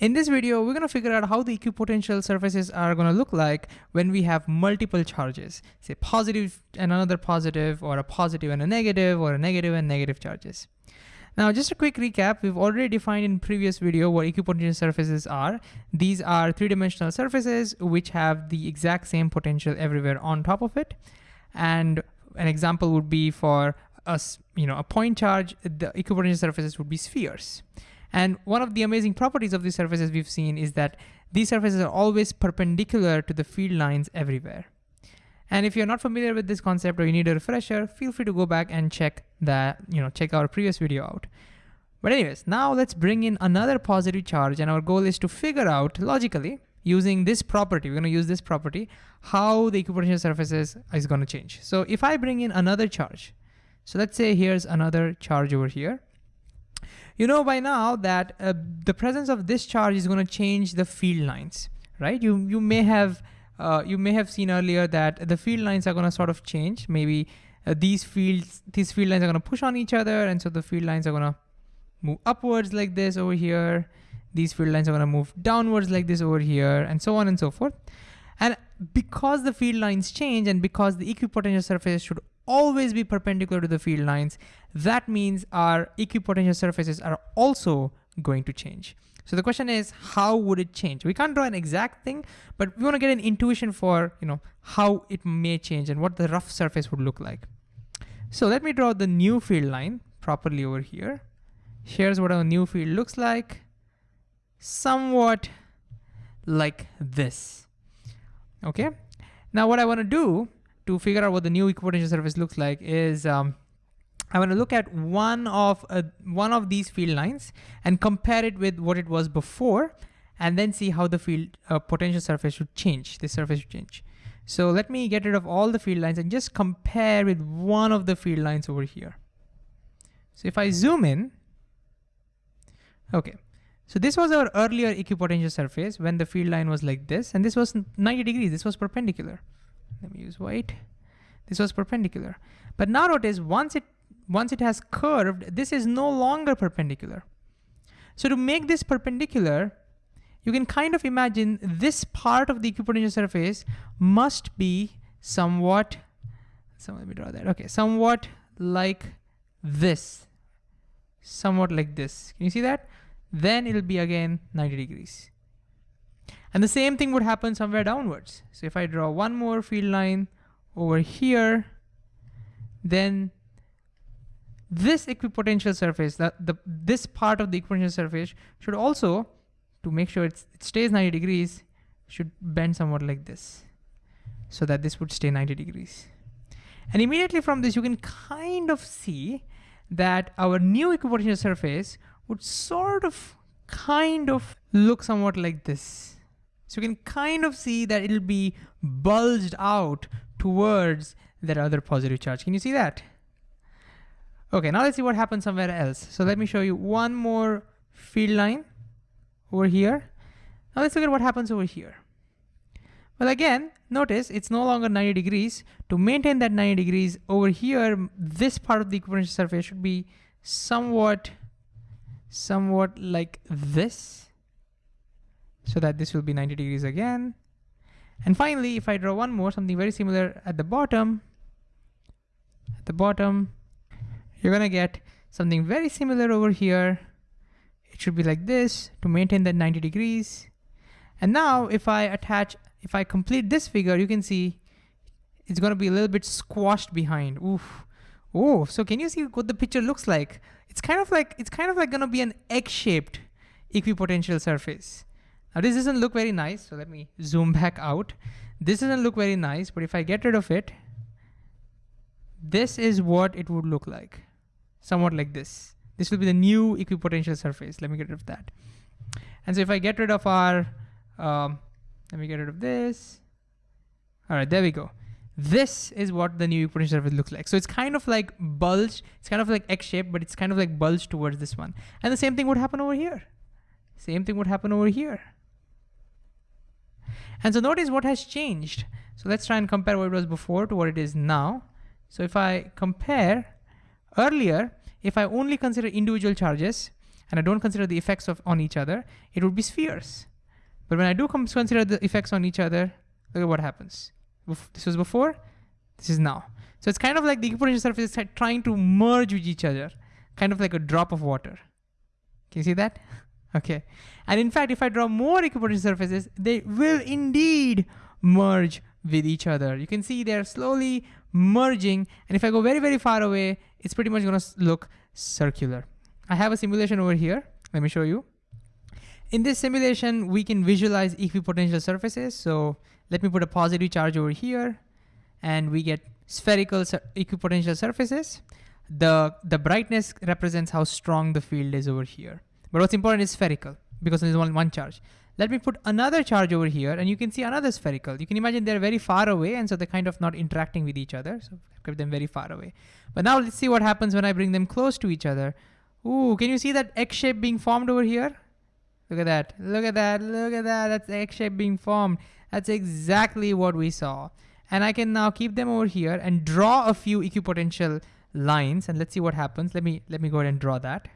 In this video, we're gonna figure out how the equipotential surfaces are gonna look like when we have multiple charges, say positive and another positive, or a positive and a negative, or a negative and negative charges. Now, just a quick recap, we've already defined in previous video what equipotential surfaces are. These are three-dimensional surfaces which have the exact same potential everywhere on top of it. And an example would be for us, you know, a point charge, the equipotential surfaces would be spheres. And one of the amazing properties of these surfaces we've seen is that these surfaces are always perpendicular to the field lines everywhere. And if you're not familiar with this concept or you need a refresher, feel free to go back and check that, you know, check our previous video out. But anyways, now let's bring in another positive charge and our goal is to figure out logically using this property, we're gonna use this property, how the equipotential surfaces is gonna change. So if I bring in another charge, so let's say here's another charge over here, you know by now that uh, the presence of this charge is going to change the field lines, right? You, you, may have, uh, you may have seen earlier that the field lines are going to sort of change. Maybe uh, these fields, these field lines are going to push on each other. And so the field lines are going to move upwards like this over here. These field lines are going to move downwards like this over here and so on and so forth. And because the field lines change and because the equipotential surface should always be perpendicular to the field lines, that means our equipotential surfaces are also going to change. So the question is, how would it change? We can't draw an exact thing, but we want to get an intuition for you know how it may change and what the rough surface would look like. So let me draw the new field line properly over here. Here's what our new field looks like. Somewhat like this. Okay. Now what I want to do to figure out what the new equipotential surface looks like is um, I want to look at one of uh, one of these field lines and compare it with what it was before, and then see how the field uh, potential surface should change. The surface should change. So let me get rid of all the field lines and just compare with one of the field lines over here. So if I zoom in, okay. So this was our earlier equipotential surface when the field line was like this, and this was 90 degrees, this was perpendicular. Let me use white. This was perpendicular. But now notice once it once it has curved, this is no longer perpendicular. So to make this perpendicular, you can kind of imagine this part of the equipotential surface must be somewhat, so let me draw that, okay, somewhat like this, somewhat like this. Can you see that? Then it'll be again 90 degrees. And the same thing would happen somewhere downwards. So if I draw one more field line over here, then this equipotential surface, that the this part of the equipotential surface should also, to make sure it stays 90 degrees, should bend somewhat like this, so that this would stay 90 degrees. And immediately from this, you can kind of see that our new equipotential surface would sort of, kind of look somewhat like this. So you can kind of see that it'll be bulged out towards that other positive charge. Can you see that? Okay, now let's see what happens somewhere else. So let me show you one more field line over here. Now let's look at what happens over here. Well, again, notice it's no longer 90 degrees. To maintain that 90 degrees over here, this part of the equipotential surface should be somewhat, somewhat like this. So that this will be 90 degrees again. And finally, if I draw one more, something very similar at the bottom, at the bottom, you're gonna get something very similar over here. It should be like this to maintain that 90 degrees. And now if I attach, if I complete this figure, you can see it's gonna be a little bit squashed behind. Oof. Oh, so can you see what the picture looks like? It's kind of like, it's kind of like gonna be an egg-shaped equipotential surface. Now this doesn't look very nice, so let me zoom back out. This doesn't look very nice, but if I get rid of it, this is what it would look like somewhat like this. This will be the new equipotential surface. Let me get rid of that. And so if I get rid of our, um, let me get rid of this. All right, there we go. This is what the new equipotential surface looks like. So it's kind of like bulge. It's kind of like X-shaped, but it's kind of like bulge towards this one. And the same thing would happen over here. Same thing would happen over here. And so notice what has changed. So let's try and compare what it was before to what it is now. So if I compare Earlier, if I only consider individual charges, and I don't consider the effects of on each other, it would be spheres. But when I do consider the effects on each other, look at what happens. This was before, this is now. So it's kind of like the equipotential surface is trying to merge with each other, kind of like a drop of water. Can you see that? Okay. And in fact, if I draw more equipotential surfaces, they will indeed merge with each other. You can see they're slowly merging. And if I go very, very far away, it's pretty much gonna look circular. I have a simulation over here. Let me show you. In this simulation, we can visualize equipotential surfaces. So let me put a positive charge over here and we get spherical equipotential surfaces. The, the brightness represents how strong the field is over here. But what's important is spherical because there's only one charge. Let me put another charge over here and you can see another spherical. You can imagine they're very far away and so they're kind of not interacting with each other. So I've kept them very far away. But now let's see what happens when I bring them close to each other. Ooh, can you see that X shape being formed over here? Look at that, look at that, look at that, that's X shape being formed. That's exactly what we saw. And I can now keep them over here and draw a few equipotential lines and let's see what happens. Let me, let me go ahead and draw that.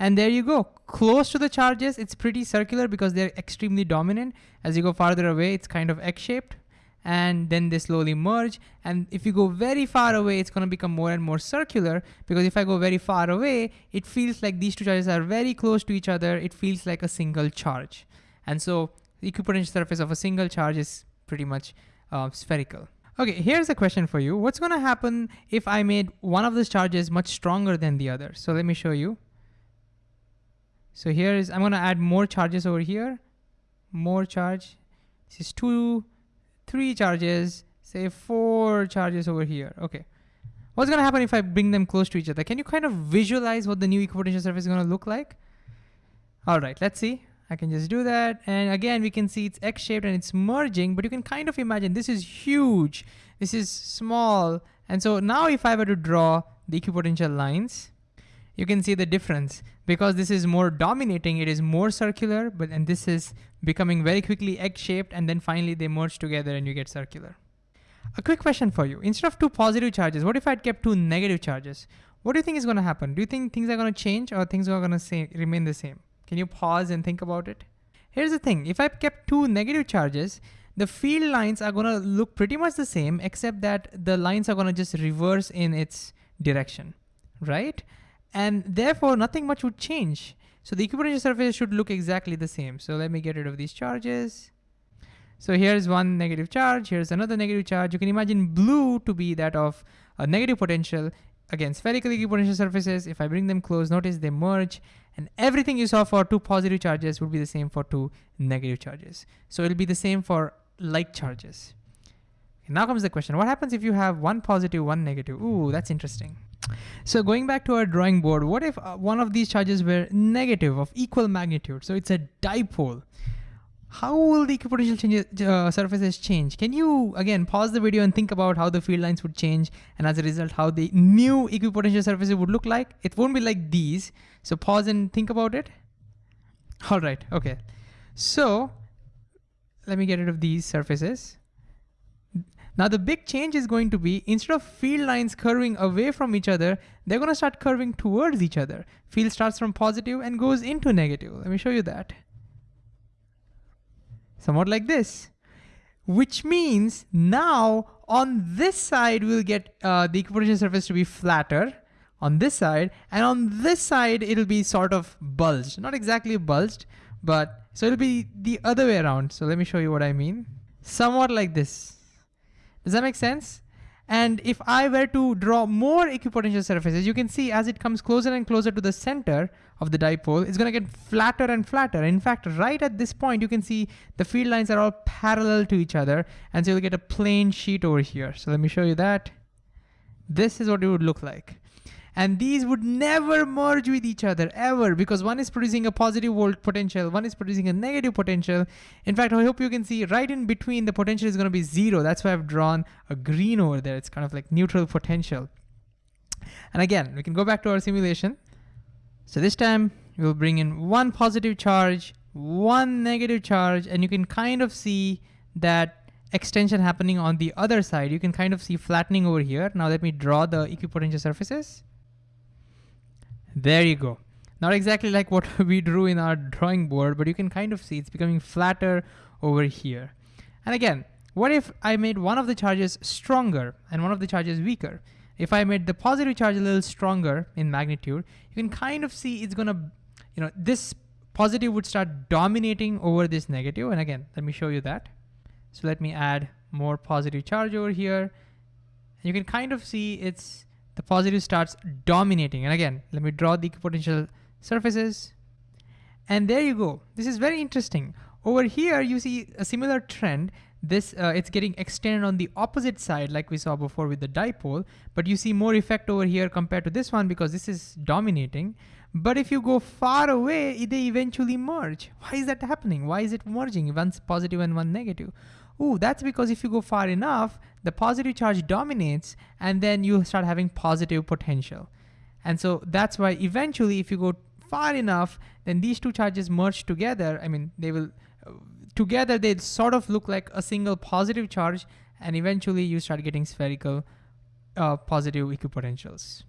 And there you go, close to the charges, it's pretty circular because they're extremely dominant. As you go farther away, it's kind of X-shaped and then they slowly merge. And if you go very far away, it's gonna become more and more circular because if I go very far away, it feels like these two charges are very close to each other. It feels like a single charge. And so the equipotential surface of a single charge is pretty much uh, spherical. Okay, here's a question for you. What's gonna happen if I made one of those charges much stronger than the other? So let me show you. So here is, I'm gonna add more charges over here, more charge. This is two, three charges, say four charges over here. Okay. What's gonna happen if I bring them close to each other? Can you kind of visualize what the new equipotential surface is gonna look like? All right, let's see. I can just do that. And again, we can see it's X-shaped and it's merging, but you can kind of imagine this is huge. This is small. And so now if I were to draw the equipotential lines, you can see the difference. Because this is more dominating, it is more circular, but and this is becoming very quickly egg-shaped, and then finally they merge together and you get circular. A quick question for you. Instead of two positive charges, what if I'd kept two negative charges? What do you think is gonna happen? Do you think things are gonna change or things are gonna say, remain the same? Can you pause and think about it? Here's the thing, if I kept two negative charges, the field lines are gonna look pretty much the same, except that the lines are gonna just reverse in its direction, right? And therefore nothing much would change. So the equipotential surface should look exactly the same. So let me get rid of these charges. So here's one negative charge, here's another negative charge. You can imagine blue to be that of a negative potential. Again, spherical equipotential surfaces, if I bring them close, notice they merge and everything you saw for two positive charges would be the same for two negative charges. So it'll be the same for like charges. now comes the question, what happens if you have one positive, one negative? Ooh, that's interesting. So going back to our drawing board, what if uh, one of these charges were negative of equal magnitude? So it's a dipole. How will the equipotential uh, surfaces change? Can you, again, pause the video and think about how the field lines would change and as a result, how the new equipotential surfaces would look like? It won't be like these. So pause and think about it. All right, okay. So let me get rid of these surfaces. Now the big change is going to be instead of field lines curving away from each other, they're gonna start curving towards each other. Field starts from positive and goes into negative. Let me show you that. Somewhat like this. Which means now on this side, we'll get uh, the equipotential surface to be flatter on this side, and on this side, it'll be sort of bulged. Not exactly bulged, but so it'll be the other way around. So let me show you what I mean. Somewhat like this. Does that make sense? And if I were to draw more equipotential surfaces, you can see as it comes closer and closer to the center of the dipole, it's gonna get flatter and flatter. In fact, right at this point, you can see the field lines are all parallel to each other. And so you'll get a plane sheet over here. So let me show you that. This is what it would look like and these would never merge with each other ever because one is producing a positive volt potential, one is producing a negative potential. In fact, I hope you can see right in between the potential is gonna be zero. That's why I've drawn a green over there. It's kind of like neutral potential. And again, we can go back to our simulation. So this time we'll bring in one positive charge, one negative charge, and you can kind of see that extension happening on the other side. You can kind of see flattening over here. Now let me draw the equipotential surfaces. There you go. Not exactly like what we drew in our drawing board, but you can kind of see it's becoming flatter over here. And again, what if I made one of the charges stronger and one of the charges weaker? If I made the positive charge a little stronger in magnitude, you can kind of see it's gonna, you know, this positive would start dominating over this negative. And again, let me show you that. So let me add more positive charge over here. And you can kind of see it's, the positive starts dominating. And again, let me draw the equipotential surfaces. And there you go. This is very interesting. Over here, you see a similar trend this uh, it's getting extended on the opposite side like we saw before with the dipole, but you see more effect over here compared to this one because this is dominating. But if you go far away, they eventually merge. Why is that happening? Why is it merging? One's positive and one negative. Oh, that's because if you go far enough, the positive charge dominates and then you start having positive potential. And so that's why eventually if you go far enough, then these two charges merge together. I mean, they will together they sort of look like a single positive charge and eventually you start getting spherical uh, positive equipotentials.